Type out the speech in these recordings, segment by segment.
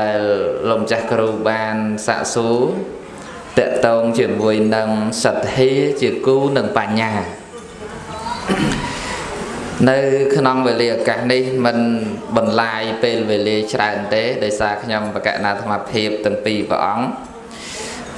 ដែលលោកម្ចាស់គ្រូបានសាកសួរតកតងជាមួយនឹងសទ្ធាជាគូនឹងបញ្ញានៅក្នុងវេលាឱកាសនេះមិនបន្លាយពេលវេលាច្រើនទេដោយសារខ្ញុំបកណាធម្មភាពទាំងពីរព្រះអង្គ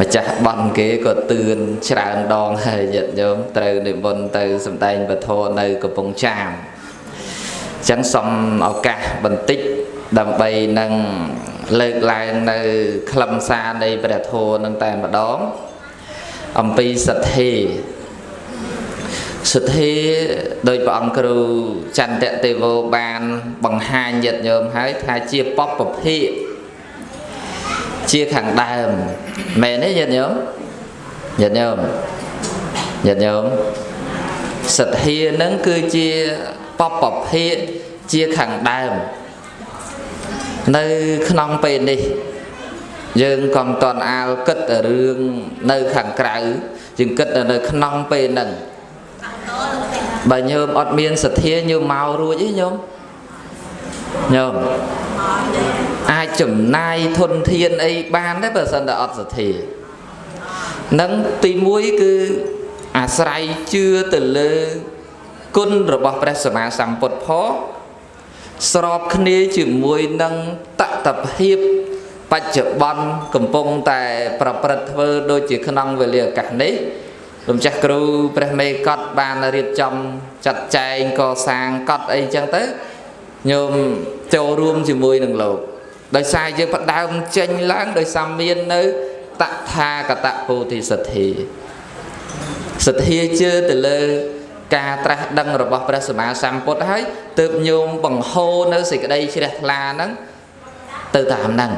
ម្ចាស់បន់គេក៏ទឿនច្រើនដងហើយញាតិញោមត្រូវនិមន្តទៅសំដែងពធនៅកំពង់ចាមអញ្ចឹងសូមឱកាសបន្តិច ដើម្បីនឹងលើកឡើងនៅខ្លឹមសារនៃព្រះធម៌នឹងតែម្ដងអំពីសទ្ធាសទ្ធាដោយព្រះអង្គគ្រូចន្ទៈទេវោបានបង្ហាញញាតិញោមហើយថាជាបពភៈជាខាងដើមមែនទេញាតិញោមញាតិញោមញាតិញោមសទ្ធានឹងគឺជាបពភៈជាខាងដើម នៅក្នុងពេលនេះ យើងក៏មិនតន់អាលគិតរឿងនៅខាងក្រៅយើងគិតនៅក្នុងពេលហ្នឹងបើញោមអត់មានសទ្ធាញោមមករួចទេញោមញោមអាចចំណាយធនធានអីបានទេបើសិនតែអត់សទ្ធានឹងទី1គឺអាស្រ័យជឿទៅលើគុណរបស់ព្រះសម្មាសម្ពុទ្ធផង ស្របគ្នាជាមួយនឹងតតភាពបច្ចុប្បន្នកំពុងតែប្រព្រឹត្តធ្វើដូចជាក្នុងវេលាឱកាសនេះលោកម្ចាស់គ្រូព្រះមេកត់បានរៀបចំចាត់ចែងកសាងកត់អីចឹងទៅញោមចូលរួមជាមួយនឹងលោកដោយសារយើងផ្ដើមចេញឡើងដោយសារមាននៅតថាកតពោធិសទ្ធាសទ្ធាជឿទៅលើ ការត្រាស់ដឹងរបស់ព្រះសម្មាសម្ពុទ្ធហើយទើបញោមបង្ហូរនៅសេចក្តីជ្រះថ្លាហ្នឹងទៅតាមហ្នឹង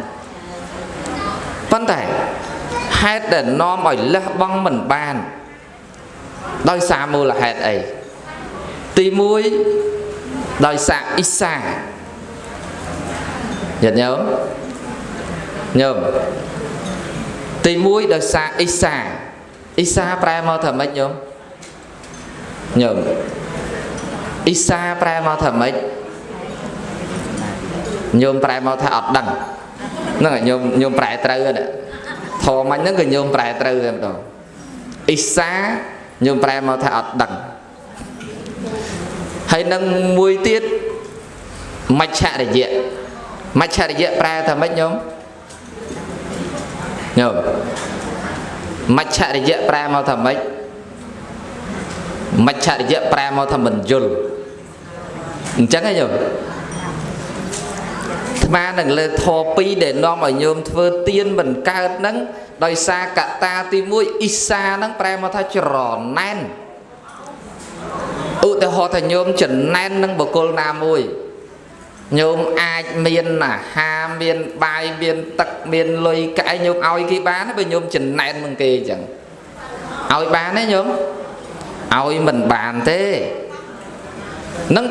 ប៉ុន្តែហេតុដែលនាំឲ្យលះបង់មិនបាន ដោយសារមូលហេតុអីទី1ដោយសារអ៊ីសាញាតិញោមញោមទី1ដោយសារអ៊ីសាអ៊ីសាប្រែមកថាម៉េចញោម ញោមអ៊ីសាប្រែមកថាម៉េចញោមប្រែមកថាអត់ដឹងហ្នឹងញោមញោមប្រែត្រូវហ្នឹងធម៌មិញហ្នឹងគឺញោមប្រែត្រូវតែម្ដងអ៊ីសាញោមប្រែមកថាអត់ដឹងហើយនឹងមួយទៀតមច្ឆរិយៈមច្ឆរិយៈប្រែថាម៉េចញោមញោមមច្ឆរិយៈប្រែមកថាម៉េច មច្ឆរិយៈប្រែមកថាមិនយល់អញ្ចឹងហ៎ញោមថ្មនឹងលើធរ2ដែលនាំឲ្យញោមធ្វើទៀនមិនកើតហ្នឹងដោយសារកតាទី1អ៊ីសាហ្នឹងប្រែមកថាច្រណែនឧទាហរណ៍ថាញោមចំណែននឹងបុគ្គលណាមួយញោមអាចមានអាហារមានបាយមានទឹកមានលុយកែញោមឲ្យគេបានបើញោមចំណែននឹងគេអញ្ចឹងឲ្យបានទេញោម ឲ្យមិនបានទេនឹង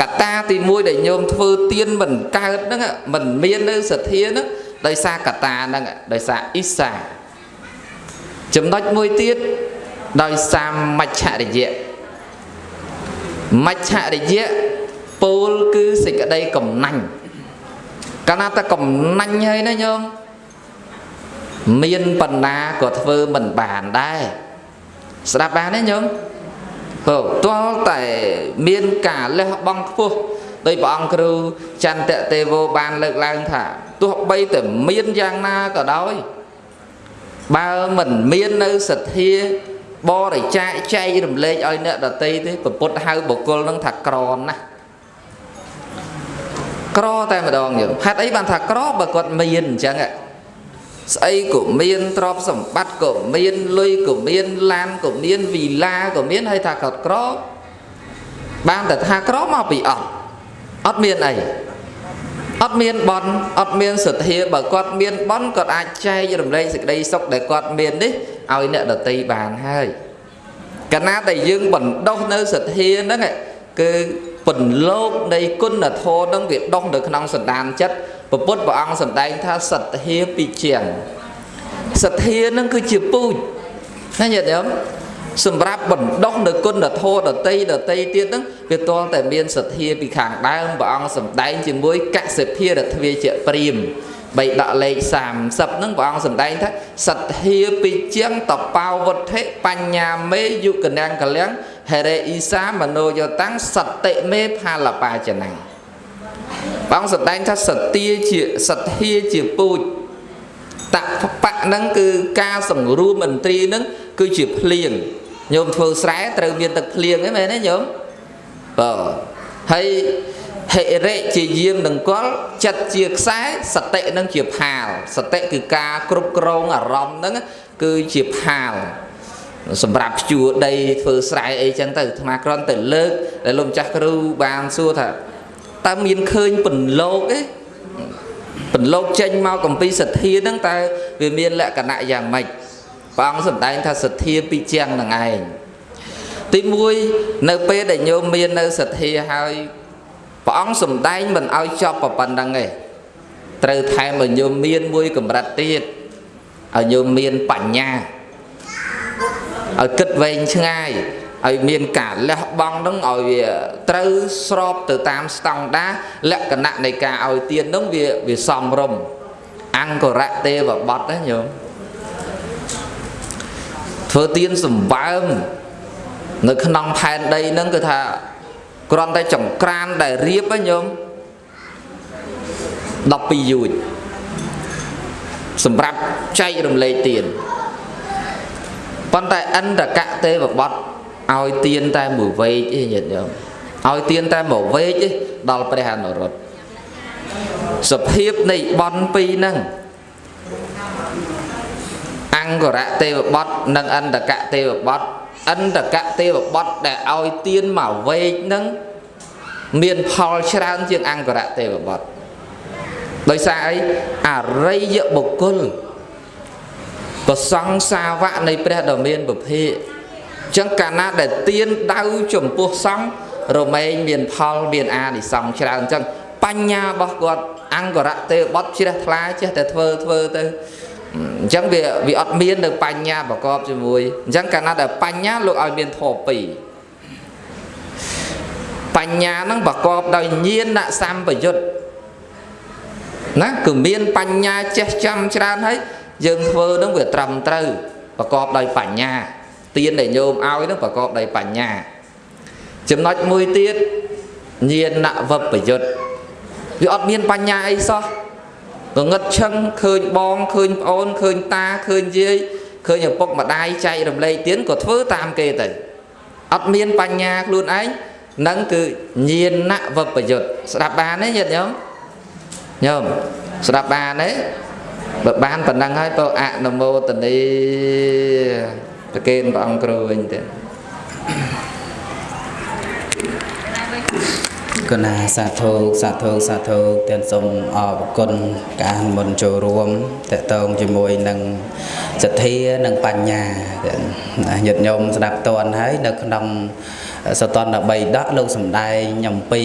កត្តាទី1ដែលញោមធ្វើទៀនមិនកើតហ្នឹងមិនមាននៅសទ្ធាហ្នឹងដោយសារកត្តាហ្នឹងដោយសារអ៊ីសាចំណុចមួយទៀតដោយសារមច្ឆរិយៈមច្ឆរិយៈពោលគឺសេចក្តីកំណាញ់កាលណាតែកំណាញ់ហើយណាញោមមានបណ្ណាក៏ធ្វើមិនបានដែរស្ដាប់បានទេញោម បើទាល់តែមានការលះបង់ខ្ពស់ដោយព្រះអង្គគ្រូចន្ទទេវោបានលើកឡើងថាទោះបីតែមានយ៉ាងណាក៏ដោយបើមិនមាននៅសទ្ធាបរិច្ចាគចែករំលែកឲ្យអ្នកដតីទេពុទ្ធហៅបុគ្គលនឹងថាក្រណាស់ក្រតែម្ដងយើងហេតុអីបានថាក្របើគាត់មានអញ្ចឹង ស្អីក៏មានទ្រព្យសម្បត្តិក៏មានលុយក៏មានឡានក៏មានវីឡាក៏មានហើយថាគាត់ក្របានតែថាក្រមកពីអត់អត់មានអីអត់មានបនអត់មានសទ្ធាបើគាត់មានបនគាត់អាចចែករំលែកសេចក្តីសុខដែលគាត់មាននេះឲ្យអ្នកដតីបានហើយកាលណាដែលយើងបណ្ដុះនៅសទ្ធាហ្នឹងគឺ ពន្លកនៃគុណធម៌នឹងវាដុះនៅក្នុងសន្តានចិត្តពពុទ្ធព្រះអង្គសម្ដែងថាសទ្ធាពីជាងសទ្ធានឹងគឺជាពូជណាញាតិញោមសម្រាប់បណ្ដុះនៅគុណធម៌ដតីដតីទៀតហ្នឹងវាតលតែមានសទ្ធាពីខាងដើមព្រះអង្គសម្ដែងជាមួយកសិភារទ្វាជាព្រាមបីដកលេខ30ហ្នឹងព្រះអង្គសម្ដែងថាសទ្ធាពិជាងតបោវុទ្ធិបញ្ញាមេយុគណាំងកលៀង ហេរេអ៊ីសាមនោយតាំងសតិមេផលបាចណាព្រះអង្គសម្ដែងថាសទ្ធាជាសទ្ធាជាពូជតបៈហ្នឹងគឺការសង្រួមឥន្ទ្រីហ្នឹងគឺជាភ្លៀងញោមធ្វើស្រែត្រូវមានទឹកភ្លៀងហ្នឹងមែនទេញោមបើហើយហិរិជាយាមនឹងកលចិត្តជាខ្សែសតិនឹងជាផាលសតិគឺការគ្រប់គ្រងអារម្មណ៍ហ្នឹងគឺជាផាល សម្រាប់ជួដីធ្វើស្រែអីចឹងទៅអាត្មាគ្រាន់តែលើកដែលលោកម្ចាស់គ្រូបានសួរថាតើមានឃើញពន្លកទេពន្លកចេញមកកំពីសទ្ធាហ្នឹងតើវាមានលក្ខណៈយ៉ាងម៉េចព្រះអង្គសម្ដែងថាសទ្ធាពីជាងនឹងឯងទី1នៅពេលដែលញោមមាននៅសទ្ធាហើយព្រះអង្គសំដែងមិនឲ្យចប់ប៉ុណ្្នឹងទេត្រូវថែមឲ្យញោមមានមួយកម្រិតទៀតឲ្យញោមមានបញ្ញា ឲ្យគិតវែងឆ្ងាយឲ្យមានការលះបង់នឹងឲ្យវាត្រូវស្របទៅតាមស្តង់ដារលក្ខណៈនៃការឲ្យទាននឹងវាវាសមរម្យអង្គរៈទេវបត់ណាញោមធ្វើទានសម្បើមនៅក្នុងផែនដីហ្នឹងគឺថាគ្រាន់តែចង្ក្រានដែលរៀបហ្នឹងញោម12យួចសម្រាប់ចែករំលែកទាន ប៉ុន្តែអន្តកៈទេវបត់ឲ្យទានតែមួយវែកឯងញាតិញោមឲ្យទានតែមួយវែកឯងដល់ព្រះអនុរុទ្ធសភាពនៃបនពីរហ្នឹងអង្គរៈទេវបត់និងអន្តកៈទេវបត់អន្តកទេវបុត្រដែលឲ្យទៀនមកវែកនឹងមានផលច្រើនជាងអង្គរទេវបុត្រដោយសារអីអរិយបុគ្គល ប្រសង្ឃសាវកនៃព្រះដ៏មានពភៈចឹងកាលណាដែលទៀនដៅចំពោះសង្ឃរមែងមានផលមានអានិសង្ឃច្រើនចឹងបញ្ញារបស់គាត់អង្គរទេវបុត្រជ្រះថ្លាចេះតែធ្វើធ្វើទៅអញ្ចឹងវាវាអត់មាននៅបញ្ញាប្រកបជាមួយអញ្ចឹងកាលណាដែលបញ្ញាលោកឲ្យមានធម៌ពីរបញ្ញាហ្នឹងប្រកបដោយញាណសម្បយុទ្ធណាគឺមានបញ្ញាចេះចាំច្រើនហើយ យើងធ្វើហ្នឹងវាត្រឹមត្រូវប្រកបដោយបញ្ញាទានដែលញោមឲ្យហ្នឹងប្រកបដោយបញ្ញា ចំណុចមួយទៀតញាណវបយុទ្ធវាអត់មានបញ្ញាអីសោះងងឹតឈឹងឃើញបងឃើញប្អូនឃើញតាឃើញយាយឃើញឪពុកម្ដាយចែករំលែកទៀនក៏ធ្វើតាមគេទៅអត់មានបញ្ញាខ្លួនឯងនឹងគឺញាណវបយុទ្ធស្ដាប់បានទេញាតិញោមញោមស្ដាប់បានទេ បើបានប៉ុណ្ណឹងហើយបើអនុមោទនីប្រគេនព្រះអង្គគ្រូវិញទៀតគណាសាធុសាធុសាធុទាំងសូមអរគុណការមុនចូលរួមតកតងជាមួយនឹងសទ្ធានិងបញ្ញាញាតិញោមស្ដាប់តន់ហើយនៅក្នុងសតន13ដកលោកសំដែងអំពី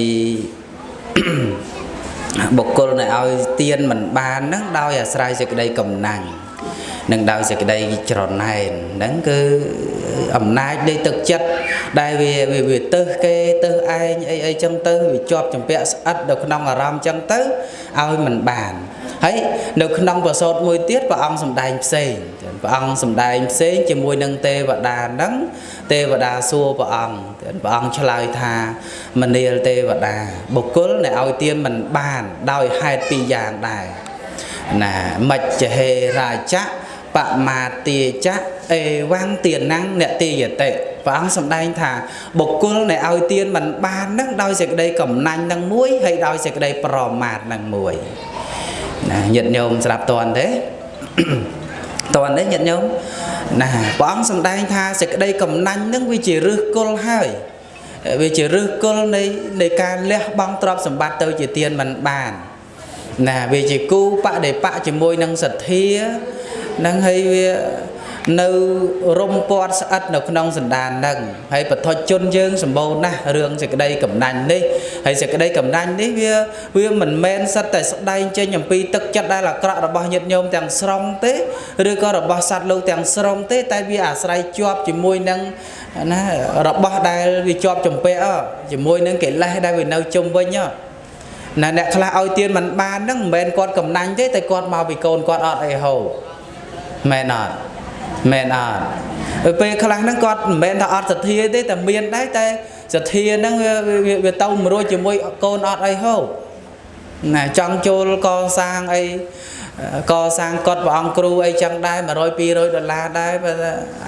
បុគ្គលដែលឲ្យទៀនមិនបាននឹងដោយអាស្រ័យសេចក្តីកំណាញ់ និងដោយសេចក្តីច្រណែនហ្នឹងគឺអំណាចនៃទឹកចិត្តដែលវាវាទៅគេទៅឯងអីអីចឹងទៅវាជាប់ចម្ពាក់ស្អិតនៅក្នុងអារម្មណ៍ចឹងទៅឲ្យមិនបានហើយនៅក្នុងប្រសូតមួយទៀតព្រះអង្គសំដែងផ្សេងព្រះអង្គសំដែងផ្សេងជាមួយនឹងទេវតាហ្នឹងទេវតាសួរព្រះអង្គព្រះអង្គឆ្លើយថាមនាលទេវតាបុគ្គលដែលឲ្យទៀនមិនបាន ដោយហេតុពីរយ៉ាងដែរណាមច្ចហេរាជៈ បមាទាចៈអេវੰទានំអ្នកទាយតិព្រះអង្គសម្ដែងថាបុគ្គលដែលឲ្យទានមិនបាននឹងដោយសេចក្តីកំណាញ់នឹងមួយហើយដោយសេចក្តីប្រមាទនឹងមួយណាញាតិញោមស្ដាប់តន់ទេតន់ទេញាតិញោមណាព្រះអង្គសម្ដែងថាសេចក្តីកំណាញ់នឹងវាជារឹសគល់ហើយវាជារឹសគល់នៃនៃការលះបង់ទ្រព្យសម្បត្តិទៅជាទានមិនបានណាវាជាគូបដិបៈជាមួយនឹងសទ្ធា នឹងហើយវានៅរំពាត់ស្អិតនៅក្នុងសន្តាននឹងហើយបឋិជនយើងសម្បូរណាស់រឿងសេចក្តីកំណាញ់នេះហើយសេចក្តីកំណាញ់នេះវាវាមិនមែនសិតតែស្ដែងចេញអំពីទឹកចិត្តដែលអាក្រក់របស់ញាតិញោមទាំងស្រុងទេឬក៏របស់សត្វលោកទាំងស្រុងទេ តែវាអាស្រ័យជាប់ជាមួយនឹងណារបស់ដែលវាជាប់ចម្ពាក់ជាមួយនឹងកិលេសដែលវានៅជុំវិញណាអ្នកខ្លះឲ្យទៀនមិនបានហ្នឹងមិនមែនគាត់កំណាញ់ទេតែគាត់មកពីកូនគាត់អត់អីហូប មែនអត់មែនអត់ពេលខ្លះហ្នឹងគាត់មិនមែនថាអត់សទ្ធាទេតែមានដែរតែសទ្ធាហ្នឹងវាវាវាទៅមួយរួចជាមួយកូនអត់អីហូបណាចង់ចូលកសាងអីកសាងកត់ព្រះអង្គគ្រូអីចឹងដែរ100 200ដុល្លារដែរបើ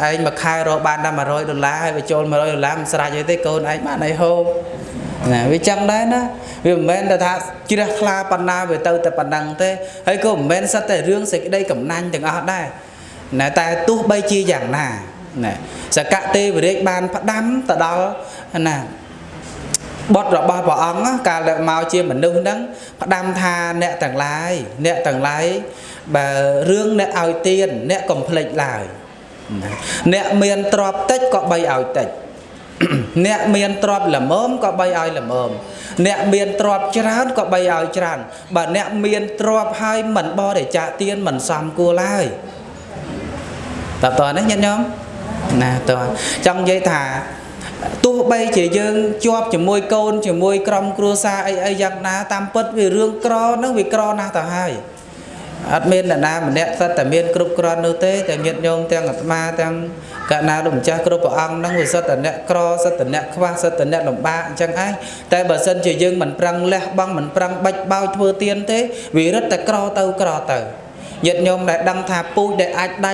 ឯងមួយខែរកបានតែ100ដុល្លារហើយបើចូល100ដុល្លារមិនស្រេចអីទេកូនឯងបានអីហូប ណាវាចឹងដែរណាវាមិនមែនតែថាជ្រះថ្លាប៉ុណ្ណាវាទៅតែប៉ុណ្ណឹងទេហើយក៏មិនមែនសិតតែរឿងសេចក្តីកំណាញ់ទាំងអស់ដែរណាតែទោះបីជាយ៉ាងណាណាសកទេវរាជបានផ្ដាំទៅដល់ណាបុត្ររបស់ព្រះអង្គកាលដែលមកជាមនុស្សហ្នឹងផ្ដាំថាអ្នកទាំងឡាយអ្នកទាំងឡាយបើរឿងអ្នកឲ្យទៀនអ្នកកុំភ្លេចឡើយណាអ្នកមានទ្រព្យតិចក៏បីឲ្យតិច អ្នកមានទ្រព្យល្មមក៏បីឲ្យល្មមអ្នកមានទ្រព្យច្រើនក៏បីឲ្យច្រើនបើអ្នកមានទ្រព្យហើយមិនបរិច្ចាគទានមិនសមគួរឡើយតើតើនេះញាតិញោមណាតើចង់និយាយថាទោះបីជាយើងជាប់ជាមួយកូនជាមួយក្រុមគ្រួសារអីអីយ៉ាងណាតាមពិតវារឿងក្រហ្នឹងវាក្រណាស់ទៅហើយ អត់មានអ្នកណាម្នាក់សិតតែមានគ្រប់គ្រាន់នោះទេតែញាតិញោមទាំងអាត្មាទាំងកណាលោកម្ចាស់គ្រប់ព្រះអង្គហ្នឹងវាសិតតែអ្នកក្រសិតតែអ្នកខ្វះសិតតែអ្នកលំបាកអញ្ចឹងឯងតែបើសិនជាយើងមិនប្រឹងលះបង់មិនប្រឹងបាច់បោចធ្វើទៀនទេវារឹតតែក្រទៅក្រទៅញាតិញោមដែលដឹងថាពូជដែលអាចដាច់